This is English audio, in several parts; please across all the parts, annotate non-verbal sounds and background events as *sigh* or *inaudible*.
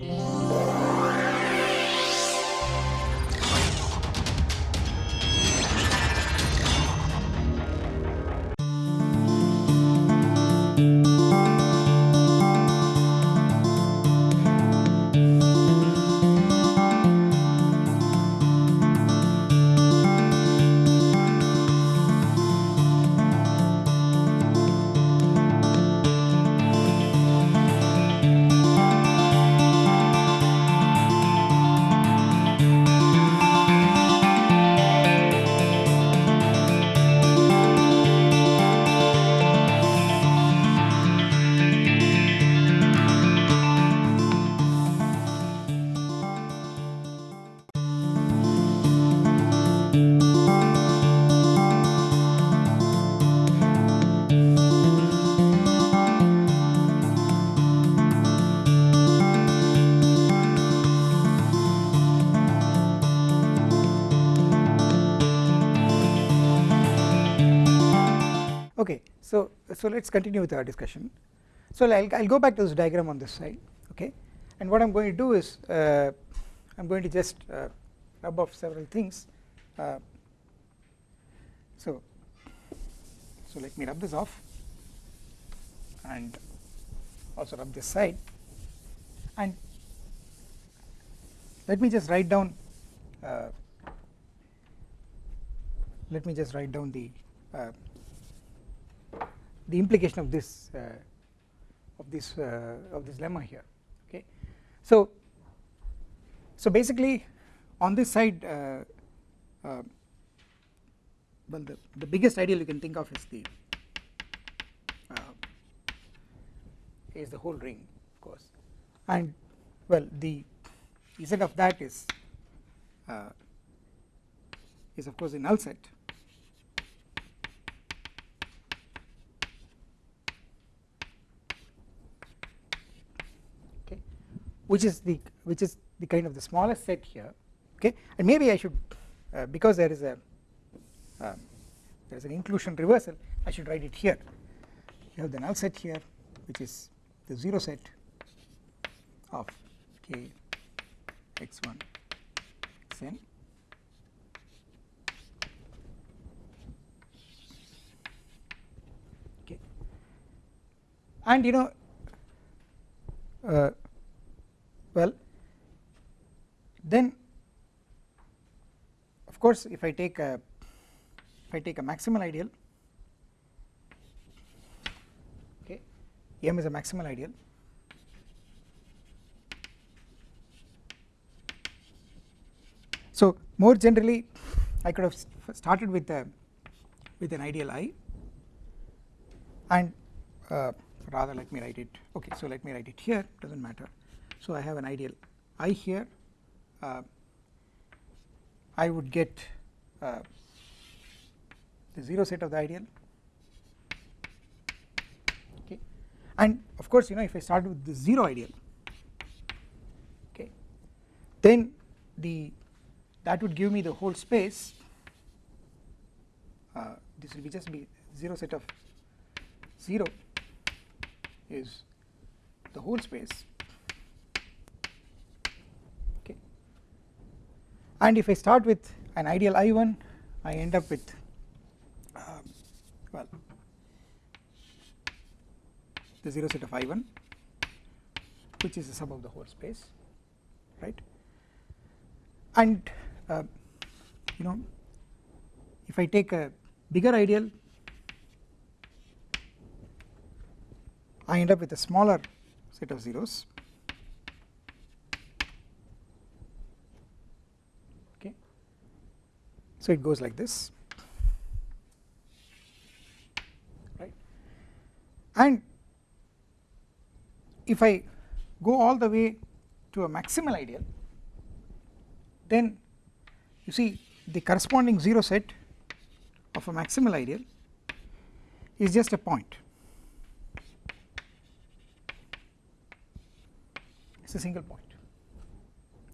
Yeah. So let us continue with our discussion. So I will go back to this diagram on this side, okay, and what I am going to do is uh, I am going to just uh, rub off several things. Uh, so so let me rub this off and also rub this side and let me just write down uh, let me just write down the uh, the implication of this uh, of this uh, of this lemma here okay? So so basically on this side uh, well the, the biggest ideal you can think of is the is the whole ring of course. And well the z of that is uh, is of course a null set which is the which is the kind of the smallest set here okay? And maybe I should uh, because there is a uh, there is an inclusion reversal I should write it here. You have the null set here which is the 0 set of k x1 xn okay and you know uh, well then of course if I take a if I take a maximal ideal okay m is a maximal ideal. So more generally I could have started with a with an ideal i and uh, rather let me write it okay so let me write it here does not matter so I have an ideal. I here uh, I would get uh, the 0 set of the ideal. Okay. And of course you know if I start with the 0 ideal okay then the that would give me the whole space uh, this will be just be 0 set of 0 is the whole space and if I start with an ideal I1 I end up with uh, well the 0 set of I1 which is the sum of the whole space right? And uh, you know if I take a bigger ideal I end up with a smaller set of zeros So it goes like this. Right? And if I go all the way to a maximal ideal then you see the corresponding 0 set of a maximal ideal is just a point. It is a single point.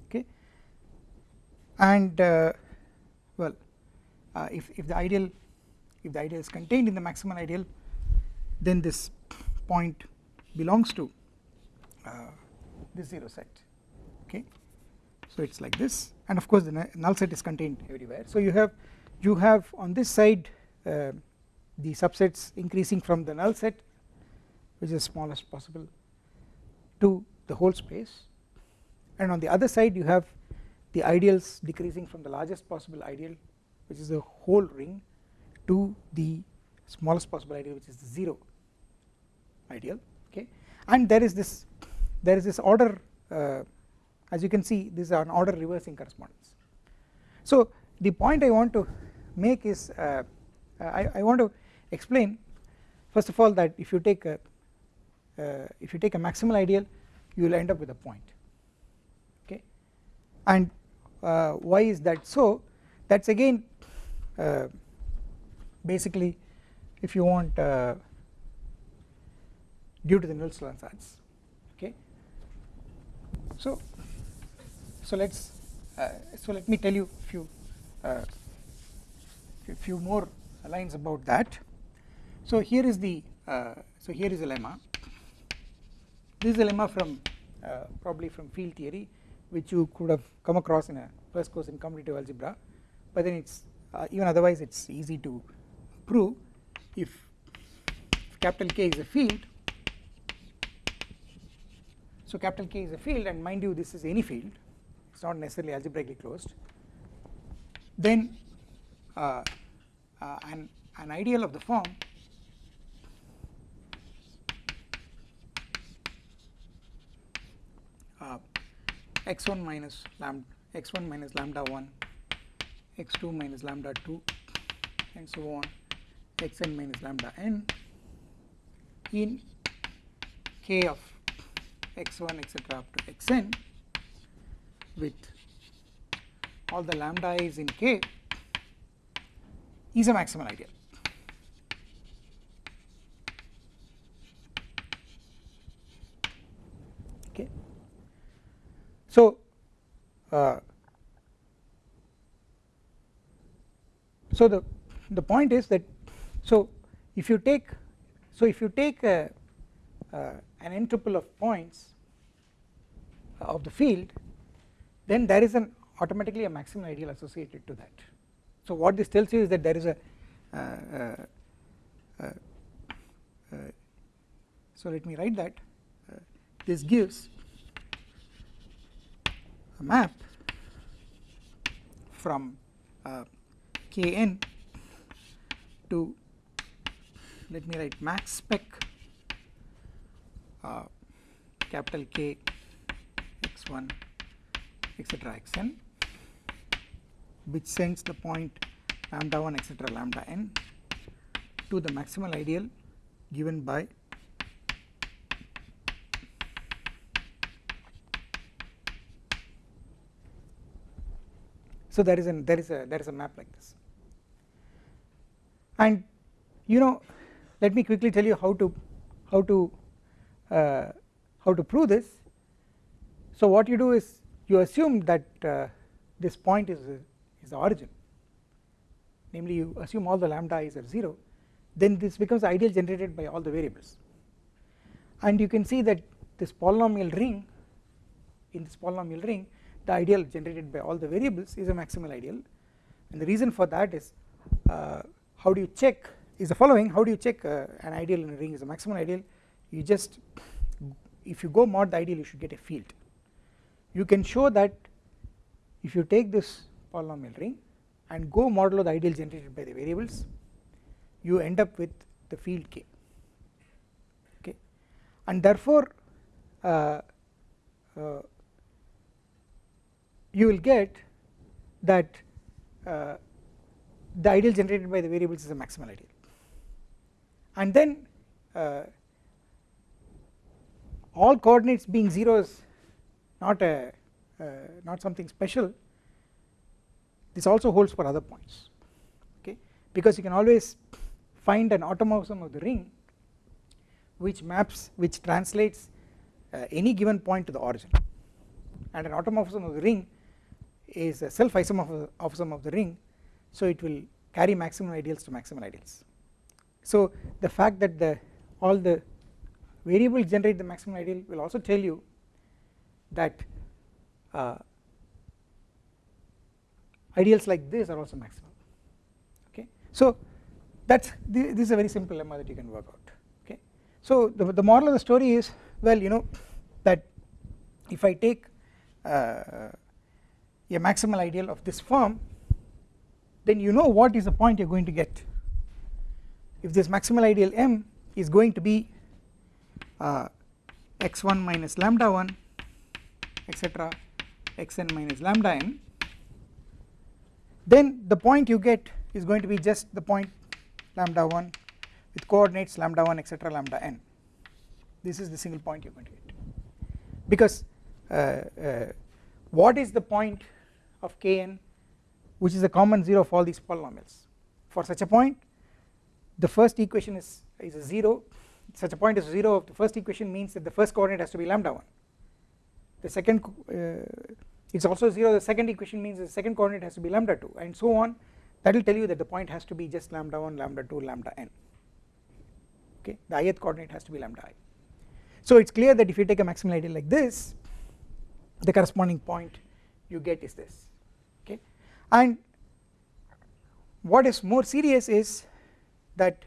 Okay? And uh, well uh, if, if the ideal if the ideal is contained in the maximal ideal then this point belongs to uh, this 0 set okay? So it's like this. And of course the null set is contained everywhere. So you have you have on this side uh, the subsets increasing from the null set which is smallest possible to the whole space. And on the other side you have the ideals decreasing from the largest possible ideal which is the whole ring to the smallest possible ideal which is the 0 ideal okay? And there is this there is this order uh, as you can see this is an order reversing correspondence. So the point I want to make is uh, I, I want to explain first of all that if you take a uh, if you take a maximal ideal you will end up with a point okay? And uh, why is that? So that is again uh, basically if you want uh, due to the Nullstellensatz okay? So so let's uh, so let me tell you a few uh, few more lines about that. So here is the uh, so here is a lemma. This is a lemma from uh, probably from field theory which you could have come across in a first course in commutative algebra but then it's uh, even otherwise it's easy to prove. If capital K is a field so capital K is a field and mind you this is any field it's not necessarily algebraically closed then uh, uh, an, an ideal of the form uh, x1 minus lambda x1 minus lambda 1 x2 minus lambda 2 and so on. Xn minus lambda n in k of x1 etc up to xn with all the lambda is in k is a maximal ideal okay so uh, so the the point is that so if you take so if you take a, uh, an n tuple of points of the field then there is an automatically a maximal ideal associated to that. So what this tells you is that there is a uh, uh, uh, so let me write that. This gives a map from kn to let me write max spec uh, capital K x1 etc xn which sends the point lambda 1 etc lambda n to the maximal ideal given by so there is an there is a there is a map like this and you know let me quickly tell you how to how to uh, how to prove this. So what you do is you assume that uh, this point is is the origin. Namely you assume all the lambda is at 0 then this becomes ideal generated by all the variables. And you can see that this polynomial ring in this polynomial ring the ideal generated by all the variables is a maximal ideal. And the reason for that is uh, how do you check is the following how do you check uh, an ideal in a ring is a maximal ideal? You just if you go mod the ideal you should get a field. You can show that if you take this polynomial ring and go modulo the ideal generated by the variables you end up with the field k. Okay? And therefore uh, uh, you will get that uh, the ideal generated by the variables is a maximal ideal. And then uh, all coordinates being 0 is not a uh, not something special. This also holds for other points okay? Because you can always find an automorphism of the ring which maps which translates uh, any given point to the origin. And an automorphism of the ring is a self isomorphism of the ring so it will carry maximum ideals to maximal ideals. So the fact that the all the variables generate the maximum ideal will also tell you that uh, ideals like this are also maximal okay? So that's this is a very simple lemma that you can work out. Okay? So the, the moral of the story is well you know that if I take uh, a maximal ideal of this form then you know what is the point you are going to get. If this maximal ideal m is going to be uh, x1 minus lambda 1 etc xn minus lambda n then the point you get is going to be just the point lambda 1 with coordinates lambda 1 etc lambda n. This is the single point you are going to get. Because uh, uh, what is the point of kn which is a common 0 of all these polynomials. For such a point the first equation is, is a 0 such a point is 0 of the first equation means that the first coordinate has to be lambda 1 the second uh, it's also 0 the second equation means the second coordinate has to be lambda 2 and so on. That will tell you that the point has to be just lambda 1 lambda 2 lambda n. Okay? The ith coordinate has to be lambda i. So it's clear that if you take a maximal ideal like this the corresponding point you get is this and what is more serious is that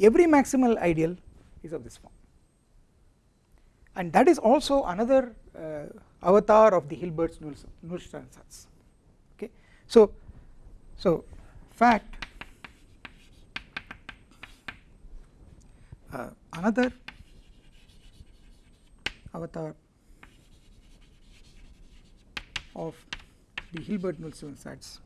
every maximal ideal is of this form. And that is also another uh, avatar of the Hilbert's Nullstellensatz okay? So so fact uh, another avatar of the Hilbert Nullstellensatz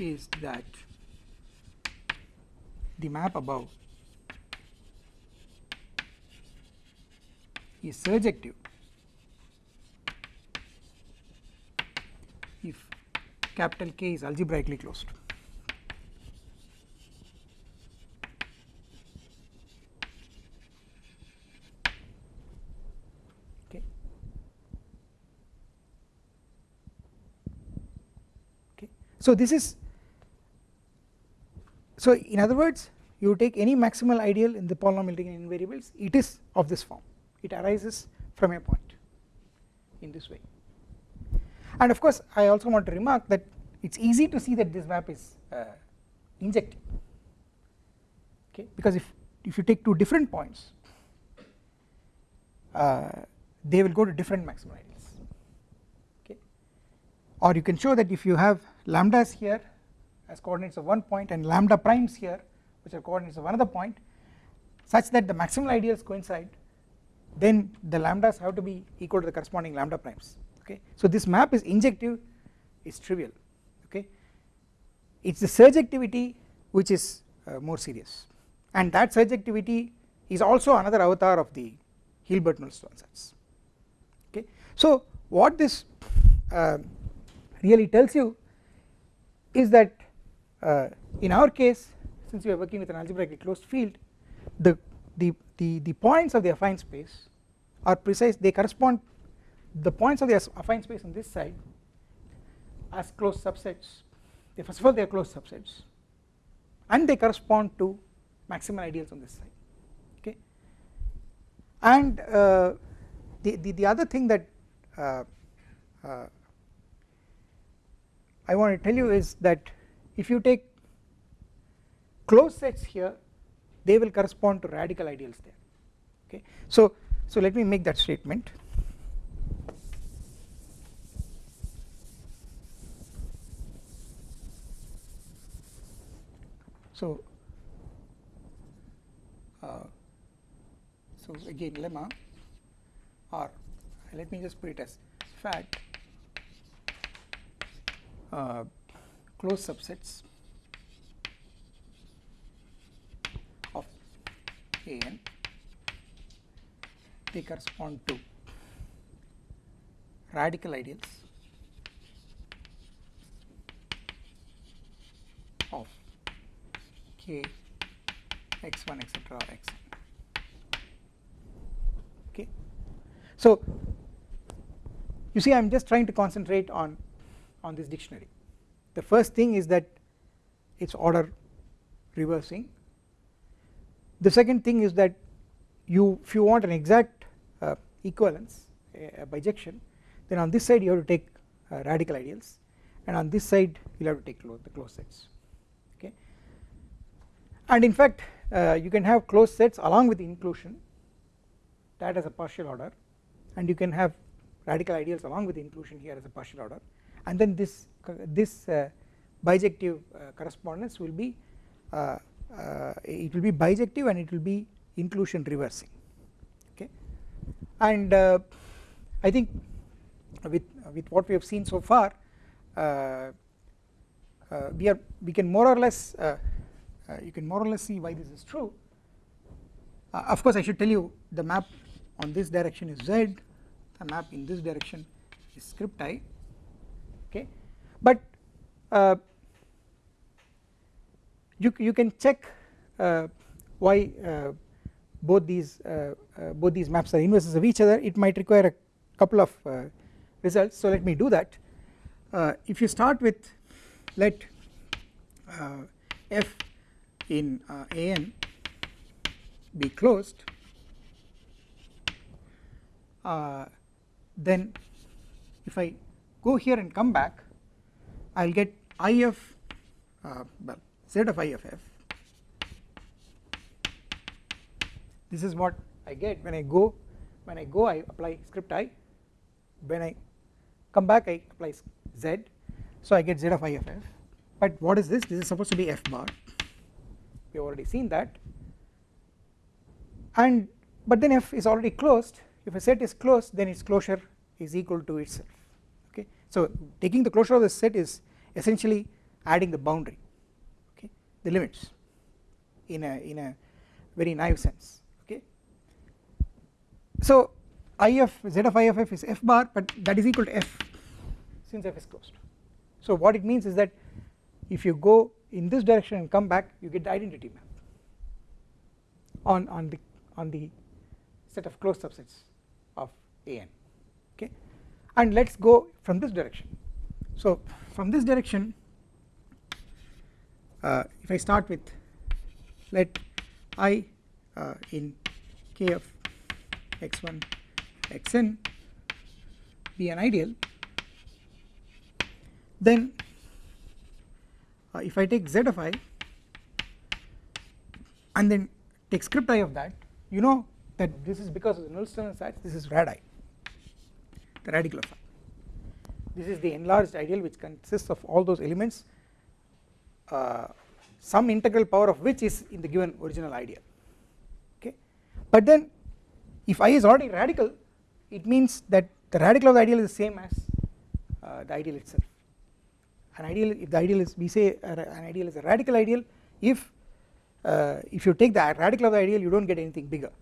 is that the map above is surjective if capital K is algebraically closed. So this is so in other words you take any maximal ideal in the polynomial ring in variables it is of this form. It arises from a point in this way. And of course I also want to remark that it is easy to see that this map is uh, injective okay? Because if if you take two different points uh, they will go to different maximal ideals. Okay? Or you can show that if you have lambdas here as coordinates of one point and lambda primes here which are coordinates of another point such that the maximal ideals coincide then the lambdas have to be equal to the corresponding lambda primes okay? So this map is injective is trivial okay? It is the surjectivity which is uh, more serious. And that surjectivity is also another avatar of the Hilbert Nullstellensatz okay? So what this uh, really tells you is that uh, in our case since we are working with an algebraically closed field the, the, the, the points of the affine space are precise they correspond the points of the affine space on this side as closed subsets. They first of all they are closed subsets and they correspond to maximal ideals on this side okay? And uh, the, the, the other thing that uh, uh, I want to tell you is that if you take closed sets here they will correspond to radical ideals there. Okay? So so let me make that statement. So uh, so again lemma or let me just put it as fact uh, closed subsets of an they correspond to radical ideals of k x1 etc xn okay? So you see I am just trying to concentrate on on this dictionary. The first thing is that it is order reversing. The second thing is that you if you want an exact uh, equivalence a, bijection then on this side you have to take uh, radical ideals and on this side you have to take the closed sets okay? And in fact uh, you can have closed sets along with inclusion that as a partial order and you can have radical ideals along with inclusion here as a partial order and then this this uh, bijective uh, correspondence will be uh, uh, it will be bijective and it will be inclusion reversing. Okay? And uh, I think with with what we have seen so far uh, uh, we are we can more or less uh, you can more or less see why this is true. Of course I should tell you the map on this direction is z. The map in this direction is script i okay? But you, you can check uh, why uh, both these uh, both these maps are inverses of each other. It might require a couple of results. So let me do that. If you start with let f in an be closed uh, then if I go here and come back I will get if uh, well z of i of f. This is what I get when I go when I go I apply script i. When I come back I apply z. So I get z of i of f. But what is this? This is supposed to be f bar. We have already seen that. And but then f is already closed. If a set is closed then its closure is equal to itself so taking the closure of the set is essentially adding the boundary the limits in a in a very naive sense okay. So if z of i of f is f bar but that is equal to f since f is closed. So what it means is that if you go in this direction and come back you get the identity map on on the on the set of closed subsets of an okay and let's go from this direction. So from this direction uh, if I start with let i uh, in k of x1 xn be an ideal. Then uh, if I take z of i and then take script i of that you know that this is because of the null Nullstellensatz this is rad i the radical of i this is the enlarged ideal which consists of all those elements uh, some integral power of which is in the given original ideal. Okay? But then if i is already radical it means that the radical of the ideal is the same as uh, the ideal itself. An ideal if the ideal is we say an ideal is a radical ideal if uh, if you take the radical of the ideal you do not get anything bigger.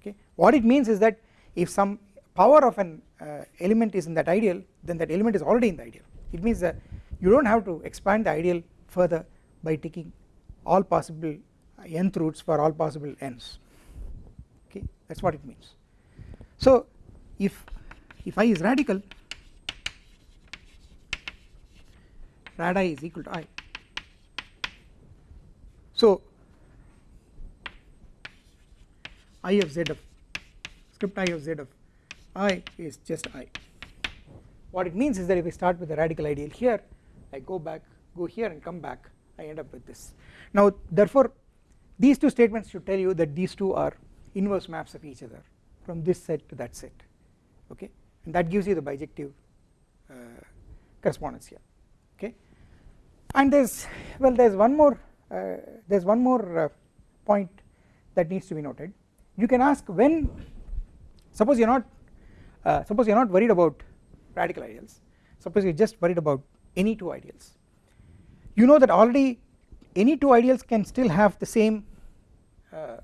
Okay? What it means is that if some power of an uh, element is in that ideal then that element is already in the ideal. It means that you do not have to expand the ideal further by taking all possible nth roots for all possible n's okay? That is what it means. So if if i is radical rad i is equal to i. So i of z of script i of z of i is just i. What it means is that if I start with the radical ideal here I go back go here and come back I end up with this. Now therefore these two statements should tell you that these two are inverse maps of each other from this set to that set okay? And that gives you the bijective uh, correspondence here okay? And there's well there's one more uh, there's one more uh, point that needs to be noted. You can ask when suppose you're not uh, suppose you're not worried about radical ideals. Suppose you're just worried about any two ideals. You know that already any two ideals can still have the same uh,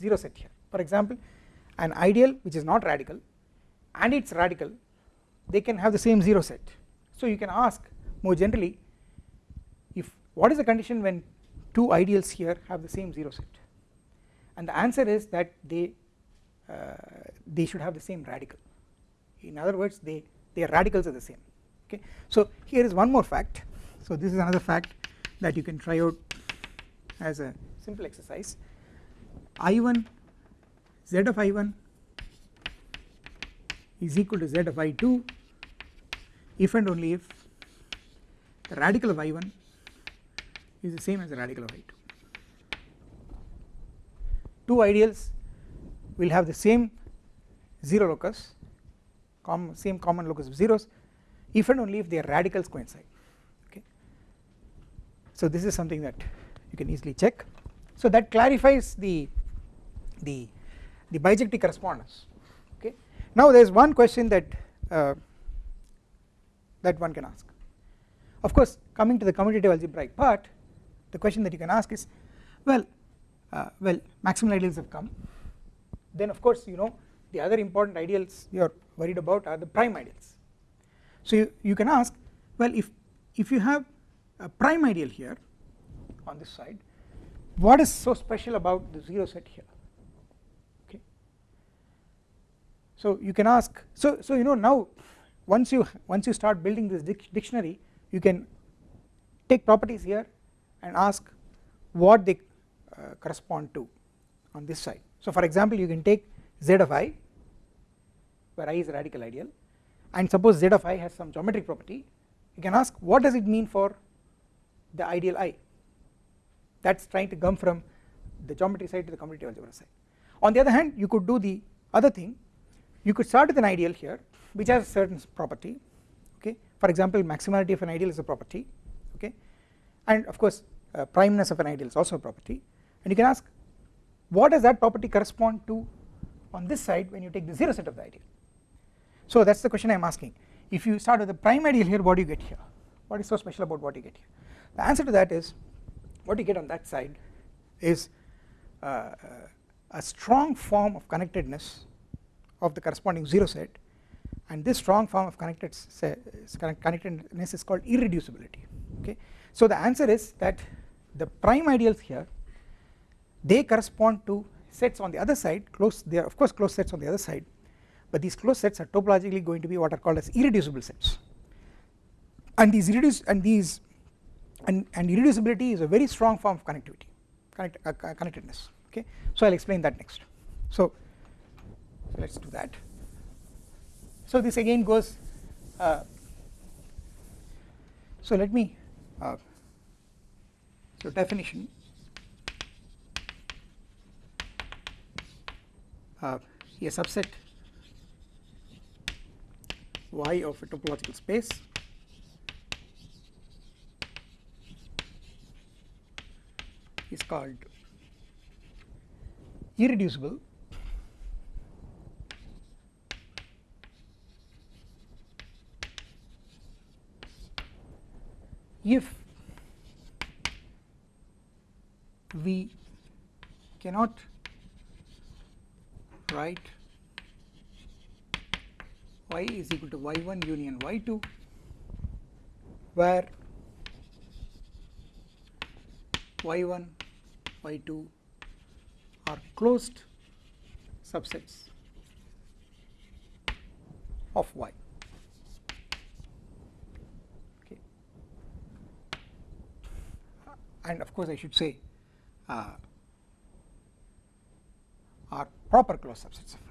0 set here. For example an ideal which is not radical and it is radical they can have the same 0 set. So you can ask more generally if what is the condition when two ideals here have the same 0 set? And the answer is that they uh, they should have the same radical in other words they their radicals are the same. Okay? So here is one more fact. So this is another fact that you can try out as a simple exercise. I1 z of I1 is equal to z of I2 if and only if the radical of I1 is the same as the radical of I2 two. Ideals will have the same 0 locus com same common locus of zeros if and only if their radicals coincide okay. So this is something that you can easily check so that clarifies the the the bijective correspondence okay. Now there is one question that uh, that one can ask of course coming to the commutative algebraic part the question that you can ask is well uh, well maximal ideals have come then of course you know the other important ideals you are worried about are the prime ideals. So you, you can ask well if if you have a prime ideal here on this side what is so special about the 0 set here? Okay. So you can ask so so you know now once you once you start building this dictionary you can take properties here and ask what they uh, correspond to on this side. So for example you can take z of i where i is a radical ideal. And suppose z of i has some geometric property. You can ask what does it mean for the ideal i? That is trying to come from the geometry side to the commutative algebra side. On the other hand you could do the other thing. You could start with an ideal here which has a certain property okay? For example maximality of an ideal is a property okay? And of course uh, primeness of an ideal is also a property. And you can ask what does that property correspond to on this side when you take the 0 set of the ideal. So that is the question I am asking. If you start with the prime ideal here what do you get here? What is so special about what you get here? The answer to that is what you get on that side is uh, a strong form of connectedness of the corresponding 0 set and this strong form of connected connectedness is called irreducibility okay. So the answer is that the prime ideals here they correspond to sets on the other side close they are of course closed sets on the other side but these closed sets are topologically going to be what are called as irreducible sets. And these reduce and these and, and irreducibility is a very strong form of connectivity connect, uh, connectedness. Okay? So I'll explain that next. So, let's do that. So this again goes uh, so let me uh, so definition. Uh, a subset y of a topological space. Is called irreducible. If we cannot write y is equal to y1 union y2 where y1 y2 are closed subsets of y. Okay. And of course I should say uh, are proper closed subsets of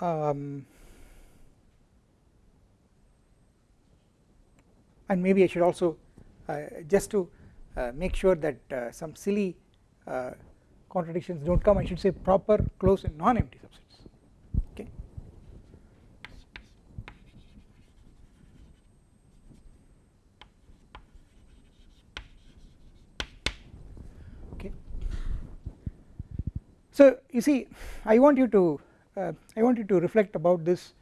Um, and maybe I should also uh, just to uh, make sure that uh, some silly uh, contradictions do not come I should say proper closed and non-empty subsets. Okay. okay. So you see I want you to I want you to reflect about this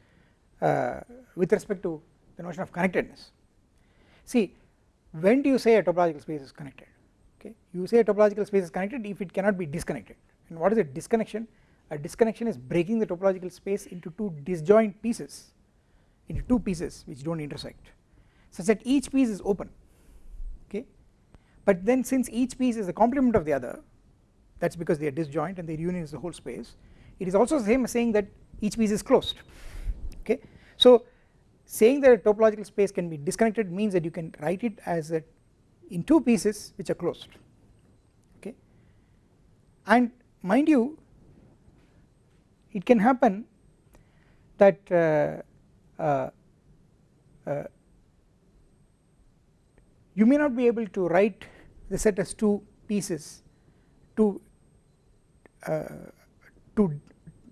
uh, with respect to the notion of connectedness. See when do you say a topological space is connected? Okay? You say a topological space is connected if it cannot be disconnected. And what is a disconnection? A disconnection is breaking the topological space into two disjoint pieces into two pieces which do not intersect such that each piece is open. Okay? But then since each piece is a complement of the other that is because they are disjoint and their union is the whole space it is also the same as saying that each piece is closed. Okay. So saying that a topological space can be disconnected means that you can write it as a in two pieces which are closed. Okay? And mind you it can happen that uh, uh, uh, you may not be able to write the set as two pieces two uh, two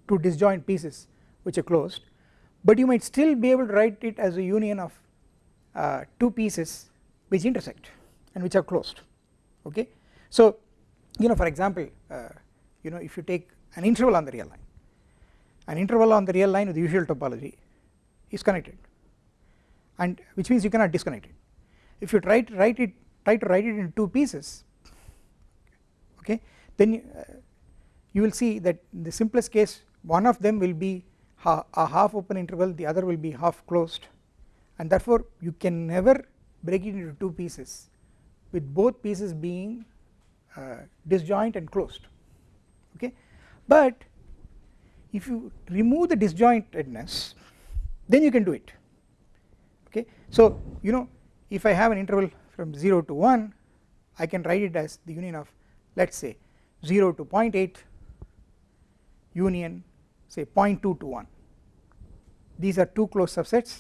two disjoint pieces which are closed but you might still be able to write it as a union of uh, two pieces which intersect and which are closed okay? So you know for example uh, you know if you take an interval on the real line an interval on the real line with the usual topology is connected and which means you cannot disconnect it. If you try to write it try to write it in two pieces okay then you, uh, you will see that in the simplest case one of them will be ha a half open interval the other will be half closed. And therefore you can never break it into two pieces with both pieces being uh, disjoint and closed. Okay? But if you remove the disjointedness then you can do it. Okay? So you know if I have an interval from 0 to 1 I can write it as the union of let us say 0 to 0.8 union say 0.2 to 1 these are two closed subsets.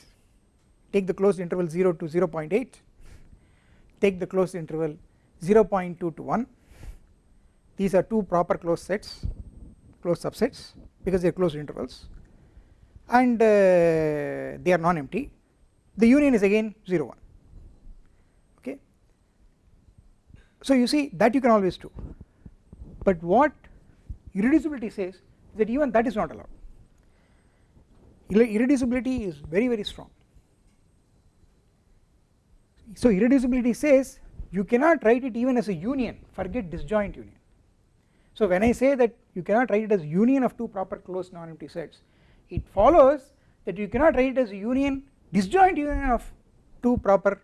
Take the closed interval 0 to 0.8 take the closed interval 0.2 to 1 these are two proper closed sets closed subsets because they are closed intervals. And uh, they are non-empty. The union is again 0 1 okay? So you see that you can always do. But what irreducibility says that even that is not allowed. Irreducibility is very very strong. So irreducibility says you cannot write it even as a union forget disjoint union. So when I say that you cannot write it as union of two proper closed non-empty sets it follows that you cannot write it as a union disjoint union of two proper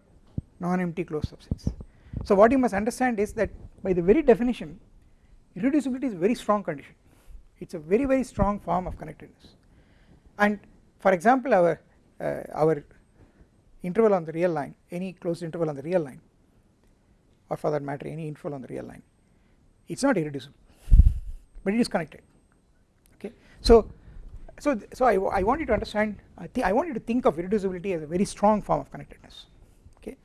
non-empty closed subsets. So what you must understand is that by the very definition irreducibility is a very strong condition it is a very very strong form of connectedness. And for example our uh, our interval on the real line any closed interval on the real line or for that matter any interval on the real line it is not irreducible but it is connected. Okay? So so so I, I want you to understand I think I want you to think of irreducibility as a very strong form of connectedness. Okay?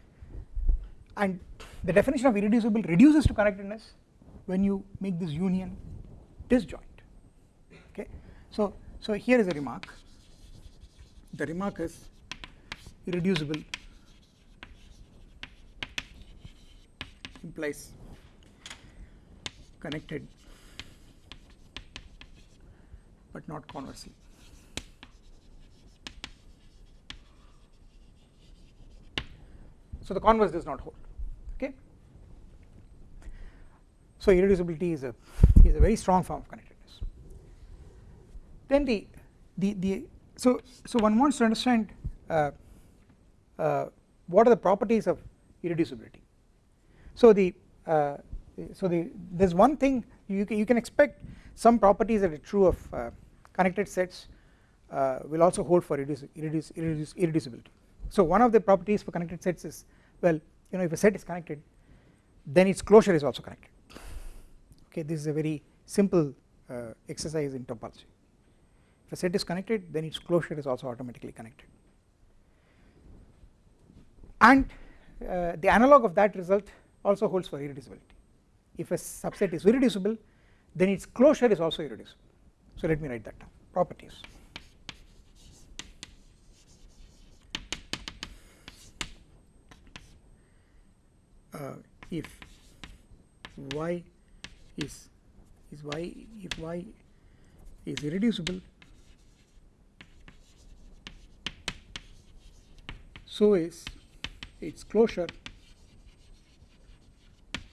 And the definition of irreducible reduces to connectedness when you make this union disjoint so so here is a remark. The remark is irreducible implies connected but not conversely. So the converse does not hold okay? So irreducibility is a is a very strong form of connectedness then the the the so so one wants to understand uh, uh, what are the properties of irreducibility. So the uh, so the there is one thing you can, you can expect some properties that are true of uh, connected sets uh, will also hold for irreduci irreduci irreduci irreducibility. So one of the properties for connected sets is well you know if a set is connected then its closure is also connected. Okay this is a very simple uh, exercise in topology a set is connected then its closure is also automatically connected. And uh, the analog of that result also holds for irreducibility. If a subset is irreducible then its closure is also irreducible. So let me write that down. Properties. Uh, if y is is y if y is irreducible so is its closure.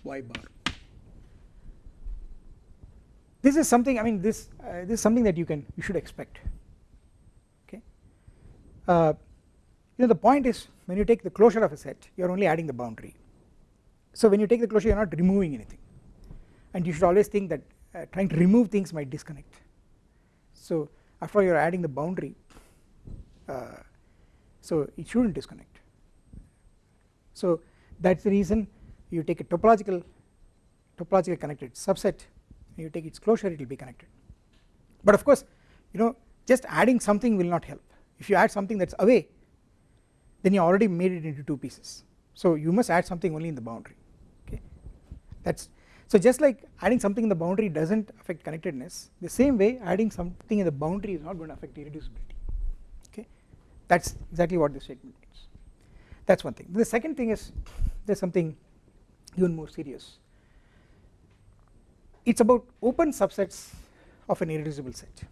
Y bar? This is something I mean this uh, this is something that you can you should expect. Okay? Uh, you know the point is when you take the closure of a set you are only adding the boundary. So when you take the closure you are not removing anything. And you should always think that uh, trying to remove things might disconnect. So after all you are adding the boundary uh, so it should not disconnect. So that is the reason you take a topological topological connected subset you take its closure it will be connected. But of course you know just adding something will not help. If you add something that is away then you already made it into two pieces. So you must add something only in the boundary okay? That is so just like adding something in the boundary does not affect connectedness the same way adding something in the boundary is not going to affect irreducibility that is exactly what this statement means. That is one thing. The second thing is there is something even more serious. It is about open subsets of an irreducible set.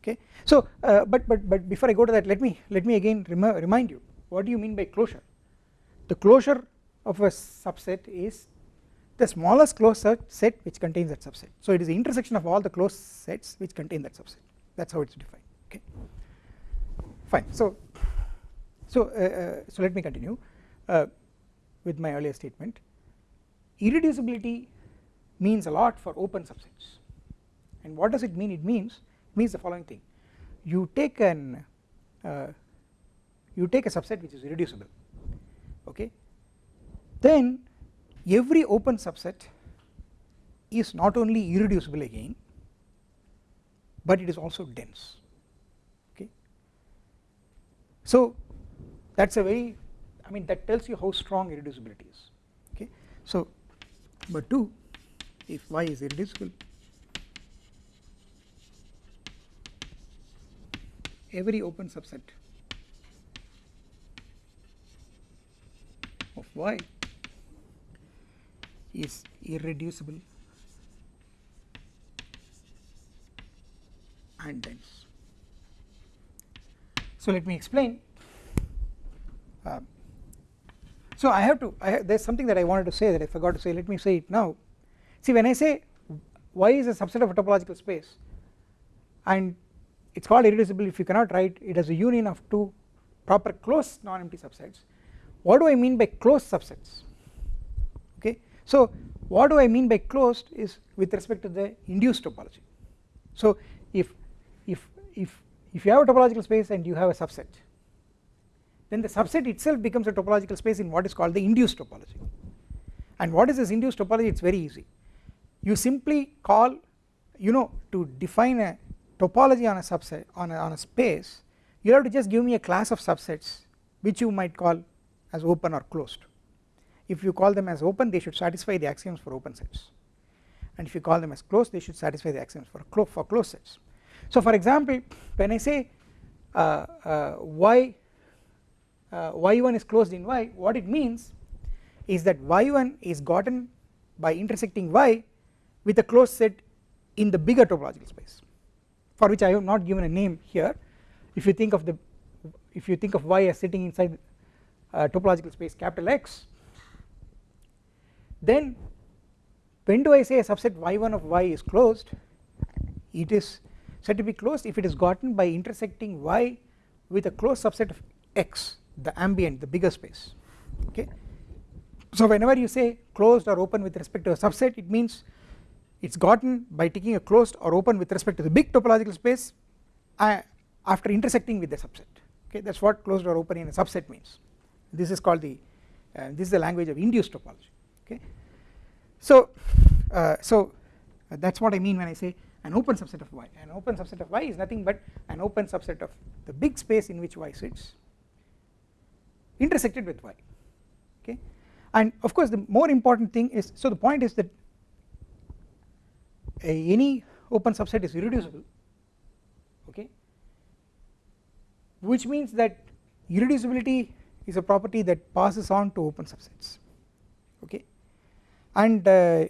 Okay? So uh, but but but before I go to that let me let me again remind you what do you mean by closure? The closure of a subset is the smallest closed set which contains that subset. So it is the intersection of all the closed sets which contain that subset. That is how it is defined. Okay? Fine. So so uh, uh, so let me continue uh, with my earlier statement. Irreducibility means a lot for open subsets and what does it mean? It means it means the following thing. You take an uh, you take a subset which is irreducible okay? Then every open subset is not only irreducible again but it is also dense okay? So that is a very I mean that tells you how strong irreducibility is okay so but 2 if y is irreducible every open subset of y is irreducible and dense. So let me explain. Uh, so I have to I there is something that I wanted to say that I forgot to say. Let me say it now. See when I say y is a subset of a topological space? And it is called irreducible. If you cannot write it as a union of two proper closed non-empty subsets. What do I mean by closed subsets? Okay. So what do I mean by closed is with respect to the induced topology. So if if if if you have a topological space and you have a subset then the subset itself becomes a topological space in what is called the induced topology. And what is this induced topology? It is very easy. You simply call you know to define a topology on a subset on a, on a space you have to just give me a class of subsets which you might call as open or closed. If you call them as open they should satisfy the axioms for open sets. And if you call them as closed they should satisfy the axioms for, clo for closed sets. So for example when I say uh, uh, y y1 is closed in y. What it means is that y1 is gotten by intersecting y with a closed set in the bigger topological space for which I have not given a name here. If you think of the if you think of y as sitting inside uh, topological space capital X then when do I say a subset y1 of y is closed? It is said to be closed if it is gotten by intersecting y with a closed subset of x the ambient the bigger space. Okay? So whenever you say closed or open with respect to a subset it means it is gotten by taking a closed or open with respect to the big topological space uh, after intersecting with the subset. Okay? That is what closed or open in a subset means. This is called the uh, this is the language of induced topology. Okay? So uh, so uh, that is what I mean when I say an open subset of y. An open subset of y is nothing but an open subset of the big space in which y sits intersected with y okay? And of course the more important thing is so the point is that any open subset is irreducible okay? Which means that irreducibility is a property that passes on to open subsets okay? And uh,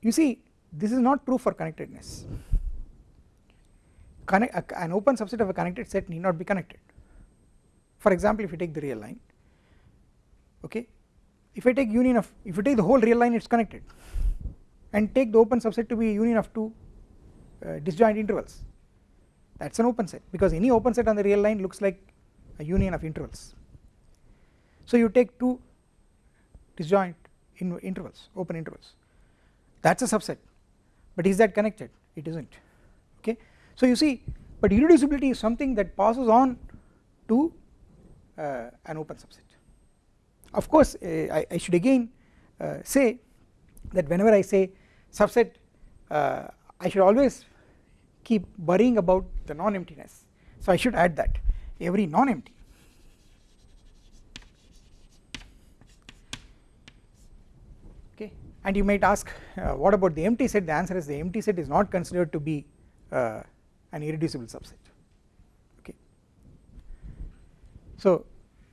you see this is not true for connectedness. Connect, an open subset of a connected set need not be connected. For example if you take the real line okay? If I take union of if you take the whole real line it is connected. And take the open subset to be union of two uh, disjoint intervals. That is an open set. Because any open set on the real line looks like a union of intervals. So you take two disjoint in intervals open intervals. That is a subset. But is that connected? It is not okay? So you see but irreducibility is something that passes on to uh, an open subset of course uh, I, I, should again uh, say that whenever I say subset uh, I should always keep worrying about the non-emptiness. So I should add that. Every non-empty. Okay. And you might ask uh, what about the empty set? The answer is the empty set is not considered to be uh, an irreducible subset. Okay. So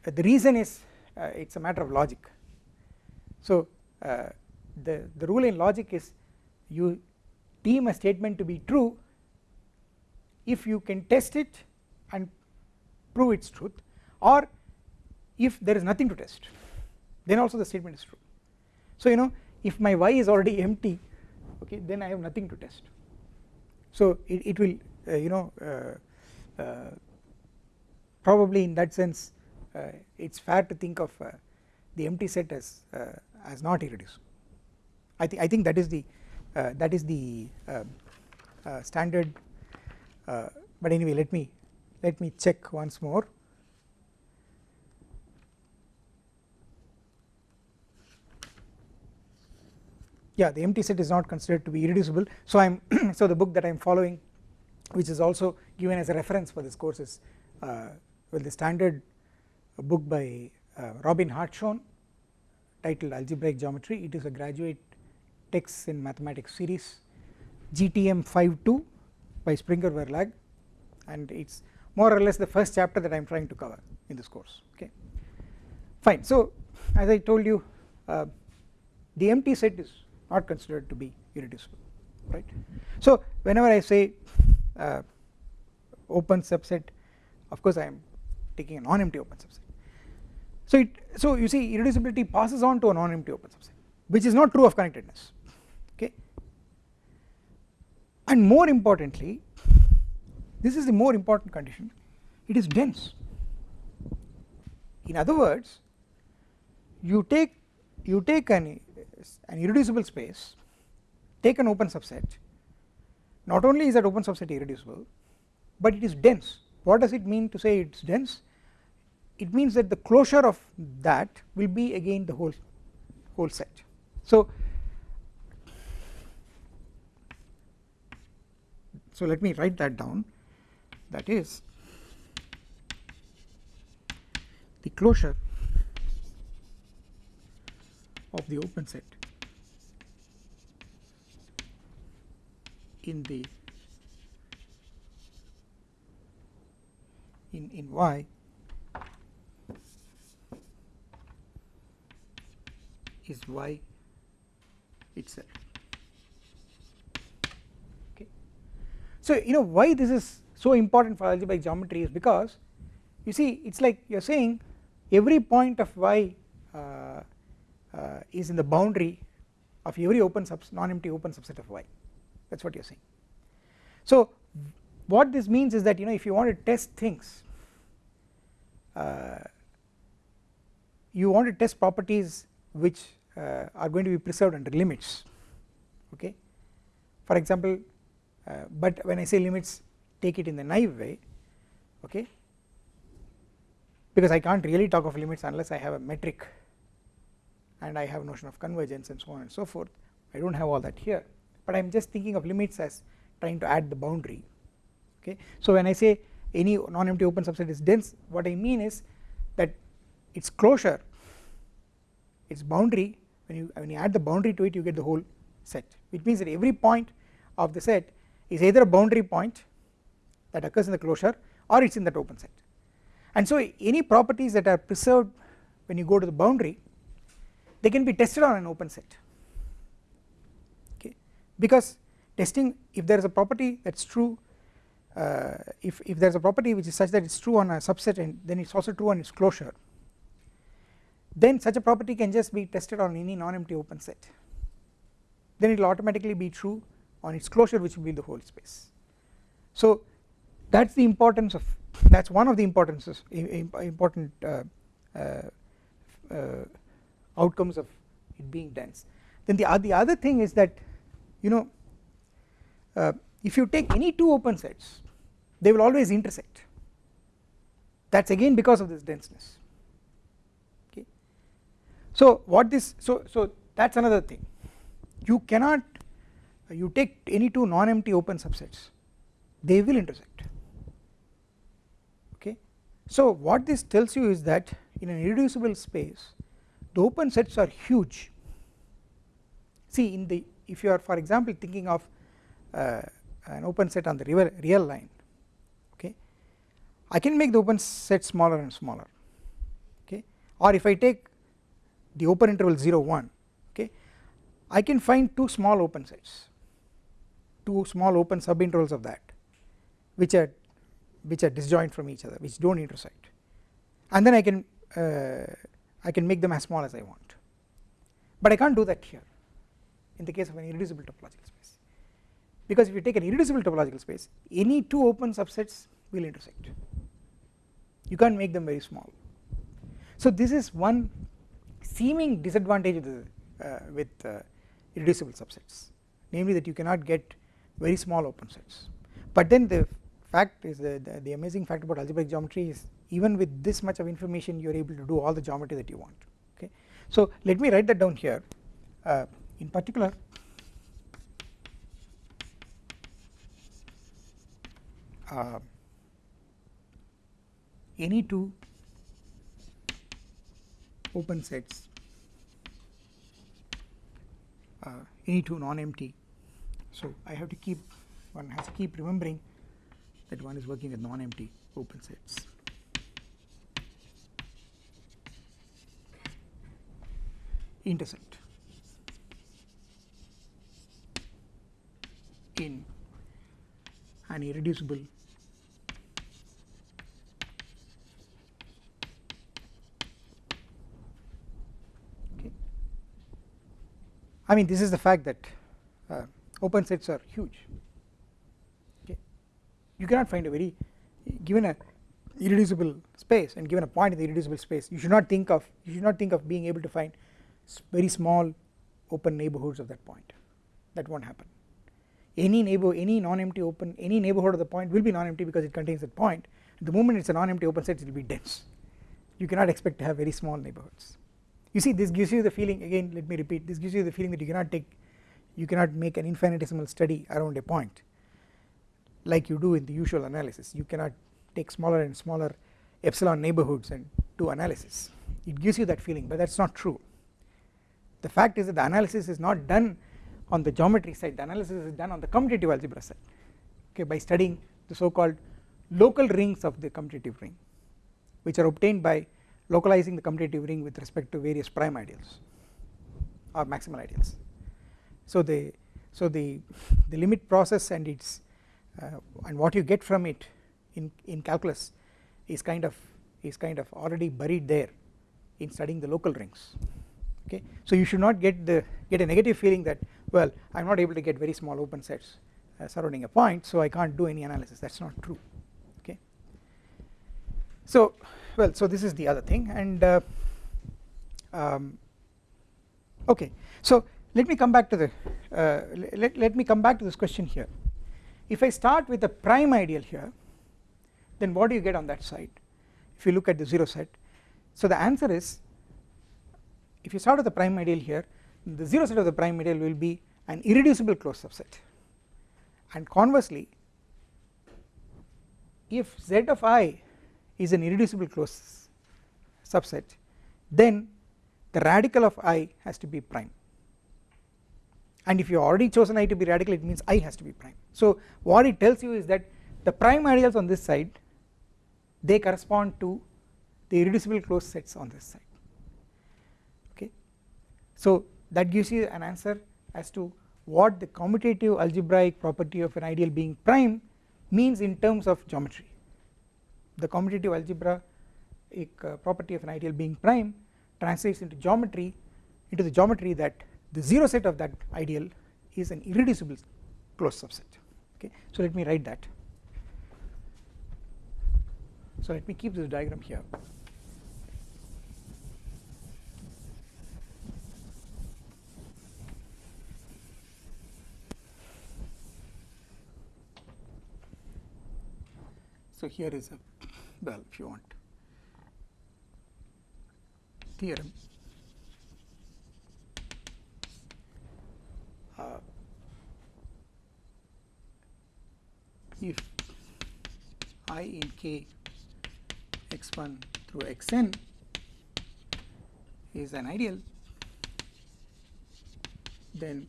uh, the reason is it is a matter of logic. So uh, the the rule in logic is you deem a statement to be true if you can test it and prove its truth or if there is nothing to test then also the statement is true. So you know if my y is already *laughs* empty okay then I have nothing to test. So it, it will uh, you know uh, uh, probably in that sense uh, it is fair to think of uh, the empty set as uh, as not irreducible. I think I think that is the that is the standard but anyway let me let me check once more. Yeah the empty set is not considered to be irreducible. So I am *clears throat* so the book that I am following which is also given as a reference for this course is uh, well the standard book by uh, Robin Hartshorne titled algebraic geometry it is a graduate text in mathematics series GTM 52 by Springer Verlag and it is more or less the first chapter that I am trying to cover in this course okay fine so as I told you uh, the empty set is not considered to be irreducible right. So whenever I say uh, open subset of course I am taking a non-empty open subset. So it so you see irreducibility passes on to a non-empty open subset which is not true of connectedness okay? And more importantly this is the more important condition it is dense. In other words you take you take an an irreducible space take an open subset not only is that open subset irreducible but it is dense. What does it mean to say it is dense it means that the closure of that will be again the whole whole set. So so let me write that down. That is the closure of the open set in the in in y is y itself. Okay. So you know why this is so important for algebraic geometry is because you see it is like you are saying every point of y uh, uh, is in the boundary of every open non-empty open subset of y. That is what you are saying. So what this means is that you know if you want to test things uh, you want to test properties which are going to be preserved under limits okay? For example uh, but when I say limits take it in the naive way okay? Because I can't really talk of limits unless I have a metric and I have a notion of convergence and so on and so forth. I do not have all that here but I am just thinking of limits as trying to add the boundary okay. So when I say any non-empty open subset is dense what I mean is that its closure its boundary when you when you add the boundary to it you get the whole set which means that every point of the set is either a boundary point that occurs in the closure or it is in that open set. And so any properties that are preserved when you go to the boundary they can be tested on an open set. Okay? Because testing if there is a property that is true uh, if, if there is a property which is such that it is true on a subset and then it is also true on its closure then such a property can just be tested on any non-empty open set then it will automatically be true on its closure which will be the whole space. So that is the importance of that is one of the importances important uh, uh, uh, outcomes of it being dense. Then the, the other thing is that you know uh, if you take any two open sets they will always intersect that is again because of this denseness. So what this so so that is another thing. You cannot you take any two non-empty open subsets they will intersect. Okay. So what this tells you is that in an irreducible space the open sets are huge. See in the if you are for example thinking of uh, an open set on the real, real line okay? I can make the open set smaller and smaller okay? Or if I take the open interval 0 1 okay? I can find two small open sets two small open subintervals of that which are which are disjoint from each other which do not intersect. And then I can uh, I can make them as small as I want. But I cannot do that here in the case of an irreducible topological space. Because if you take an irreducible topological space any two open subsets will intersect. You can't make them very small. So this is one seeming disadvantage uh, with uh, irreducible subsets. Namely that you cannot get very small open sets. But then the fact is the, the, the amazing fact about algebraic geometry is even with this much of information you are able to do all the geometry that you want. Okay? So let me write that down here. Uh, in particular uh, any two open sets uh, Uh, any two non-empty. So I have to keep one has to keep remembering that one is working with non-empty open sets. Intersect. In an irreducible okay. I mean this is the fact that uh, open sets are huge. Okay. You cannot find a very given a irreducible space and given a point in the irreducible space you should not think of you should not think of being able to find very small open neighborhoods of that point. That not happen. Any neighbor any non-empty open any neighborhood of the point will be non-empty because it contains that point. The moment it is a non-empty open set it will be dense. You cannot expect to have very small neighborhoods you see this gives you the feeling again let me repeat this gives you the feeling that you cannot take you cannot make an infinitesimal study around a point like you do in the usual analysis. You cannot take smaller and smaller epsilon neighborhoods and do analysis. It gives you that feeling but that is not true. The fact is that the analysis is not done on the geometry side. The analysis is done on the commutative algebra side okay by studying the so called local rings of the commutative ring which are obtained by localizing the commutative ring with respect to various prime ideals or maximal ideals. So the so the the limit process and its uh, and what you get from it in in calculus is kind of is kind of already buried there in studying the local rings. Okay? So you should not get the get a negative feeling that well I am not able to get very small open sets uh, surrounding a point so I can't do any analysis. That is not true. Okay? So well so this is the other thing and uh, um, okay. So let me come back to the uh, let, let me come back to this question here. If I start with a prime ideal here then what do you get on that side? If you look at the 0 set. So the answer is if you start with the prime ideal here the 0 set of the prime ideal will be an irreducible closed subset. And conversely if z of i is an irreducible closed subset then the radical of i has to be prime and if you already chosen i to be radical it means i has to be prime so what it tells you is that the prime ideals on this side they correspond to the irreducible closed sets on this side okay. so that gives you an answer as to what the commutative algebraic property of an ideal being prime means in terms of geometry. The commutative algebra uh, property of an ideal being prime translates into geometry into the geometry that the 0 set of that ideal is an irreducible closed subset. Okay so let me write that. So let me keep this diagram here. So here is a well if you want. Theorem. Uh, if i in k x1 through xn is an ideal then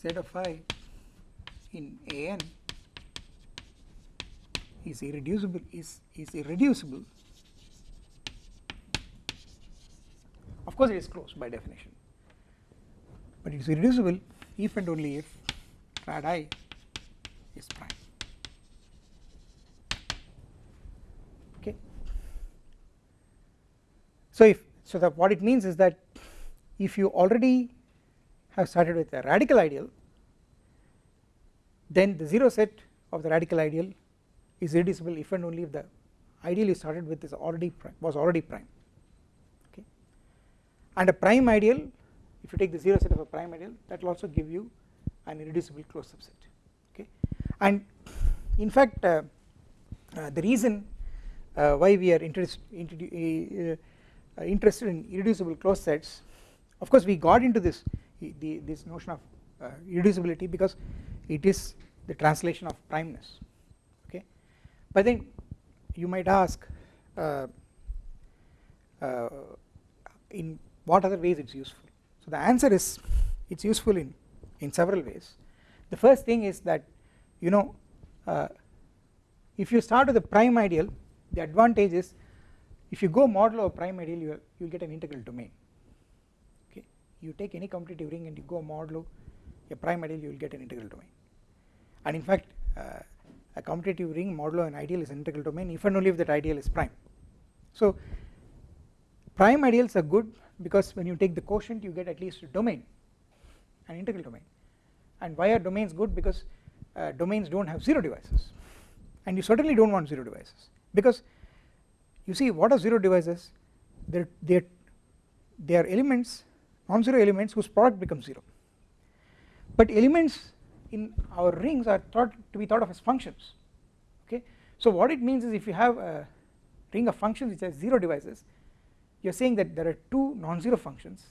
z of i in an is irreducible is is irreducible. Of course it is closed by definition. But it is irreducible if and only if rad i is prime. Okay? So if so that what it means is that if you already have started with a radical ideal then the 0 set of the radical ideal is irreducible if and only if the ideal you started with is already prime was already prime. Okay. And a prime ideal if you take the 0 set of a prime ideal that will also give you an irreducible closed subset. Okay. And in fact uh, uh, the reason uh, why we are interest, uh, uh, interested in irreducible closed sets of course we got into this the, this notion of uh, irreducibility because it is the translation of primeness but then you might ask uh, uh, in what other ways it is useful? So the answer is it is useful in in several ways. The first thing is that you know uh, if you start with a prime ideal the advantage is if you go modulo a prime ideal you will get an integral domain. Okay? You take any commutative ring and you go modulo a prime ideal you will get an integral domain. And in fact uh, a commutative ring modulo an ideal is an integral domain if and only if that ideal is prime. So prime ideals are good because when you take the quotient you get at least a domain an integral domain. And why are domains good? Because uh, domains do not have 0 divisors and you certainly do not want 0 divisors because you see what are 0 divisors they are they are elements non-zero elements whose product becomes 0 but elements in our rings are thought to be thought of as functions okay? So what it means is if you have a ring of functions which has 0 divisors you are saying that there are two non-zero functions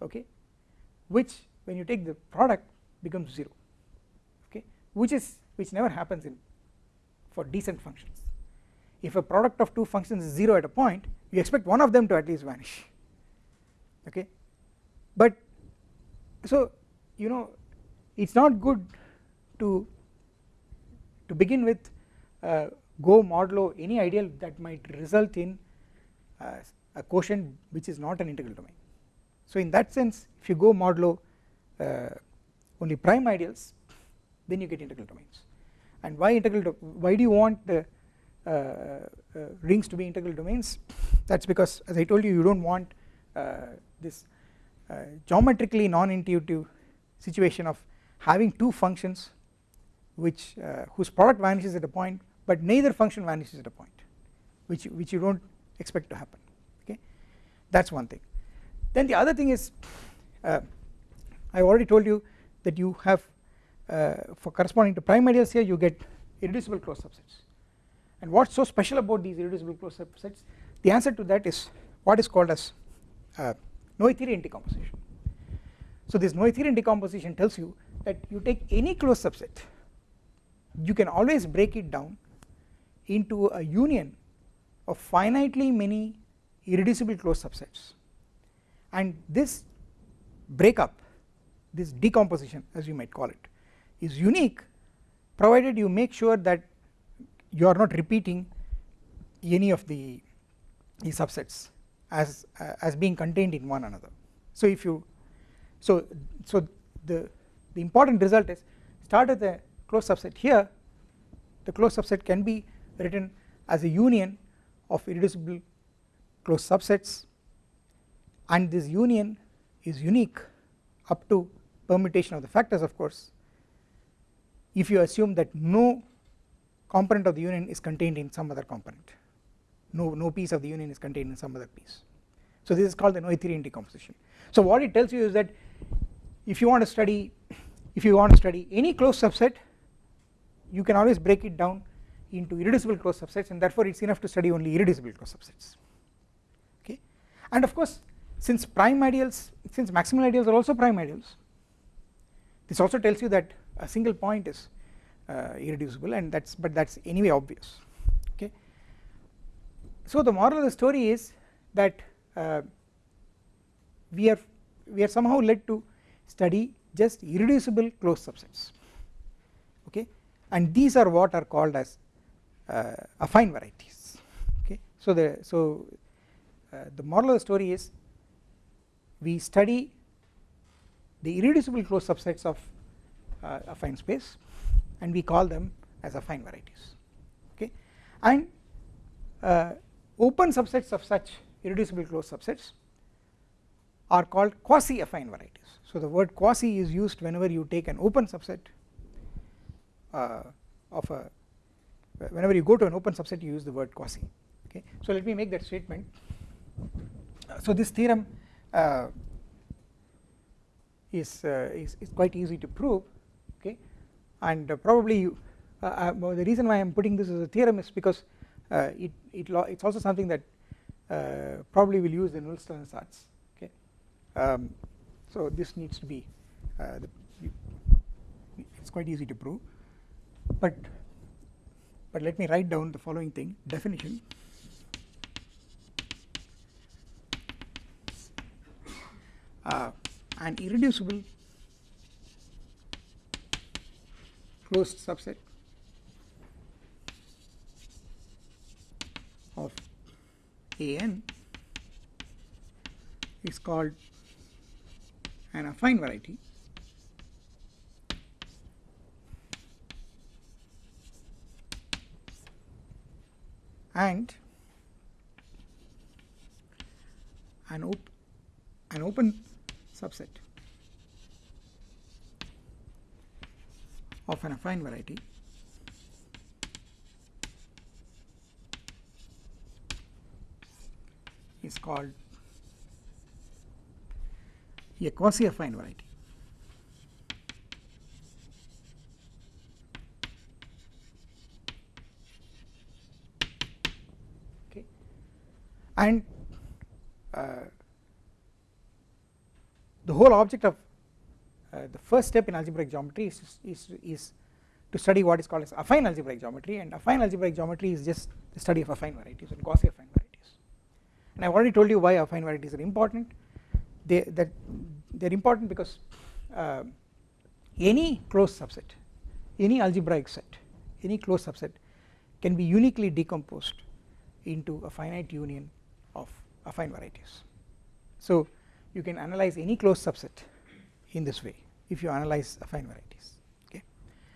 okay? Which when you take the product becomes 0 okay? Which is which never happens in for decent functions. If a product of two functions is 0 at a point you expect one of them to at least vanish okay? But so you know it is not good to to begin with uh, go modulo any ideal that might result in uh, a quotient which is not an integral domain. So in that sense if you go modulo uh, only prime ideals then you get integral domains. And why integral why do you want the uh, uh, rings to be integral domains? That is because as I told you you do not want uh, this geometrically non-intuitive situation of having two functions which whose product vanishes at a point but neither function vanishes at a point which which you do not expect to happen okay? That is one thing. Then the other thing is uh, I already told you that you have uh, for corresponding to prime ideals here you get irreducible closed subsets. And what is so special about these irreducible closed subsets? The answer to that is what is called as uh, Noetherian decomposition so this Noetherian decomposition tells you that you take any closed subset you can always break it down into a union of finitely many irreducible closed subsets. And this breakup this decomposition as you might call it is unique provided you make sure that you are not repeating any of the, the subsets as uh, as being contained in one another. So if you so so the the important result is start with a closed subset here. The closed subset can be written as a union of irreducible closed subsets and this union is unique up to permutation of the factors of course. If you assume that no component of the union is contained in some other component no no piece of the union is contained in some other piece. So this is called the Noetherian decomposition. So what it tells you is that if you want to study if you want to study any closed subset you can always break it down into irreducible closed subsets and therefore it is enough to study only irreducible closed subsets. Okay. and of course since prime ideals since maximal ideals are also prime ideals this also tells you that a single point is uh, irreducible and that's but that's anyway obvious. Okay? So the moral of the story is that uh, we are we are somehow led to study just irreducible closed subsets okay? And these are what are called as uh, affine varieties okay? So the so uh, the moral of the story is we study the irreducible closed subsets of uh, affine space and we call them as affine varieties okay? And uh, open subsets of such irreducible closed subsets are called quasi affine varieties so the word quasi is used whenever you take an open subset uh, of a whenever you go to an open subset you use the word quasi okay? So let me make that statement. So this theorem uh, is, uh, is, is quite easy to prove okay? And uh, probably you, uh, uh, the reason why I am putting this as a theorem is because it it it's also something that probably will use in the Nullstellensatz okay? Um, so this needs to be the, it's quite easy to prove. But but let me write down the following thing. Definition. Uh, an irreducible closed subset of an is called an affine variety. And an, op an open subset of an affine variety. Is called a quasi affine variety. Okay. And uh, the whole object of uh, the first step in algebraic geometry is, is, is to study what is called as affine algebraic geometry and affine algebraic geometry is just the study of affine varieties and quasi affine varieties and I have already told you why affine varieties are important they that they are important because uh, any closed subset any algebraic set any closed subset can be uniquely decomposed into a finite union of affine varieties. So you can analyze any closed subset in this way if you analyze affine varieties okay?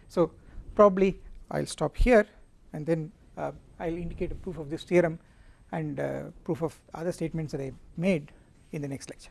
So probably I'll stop here and then uh, I'll indicate a proof of this theorem and uh, proof of other statements that I made in the next lecture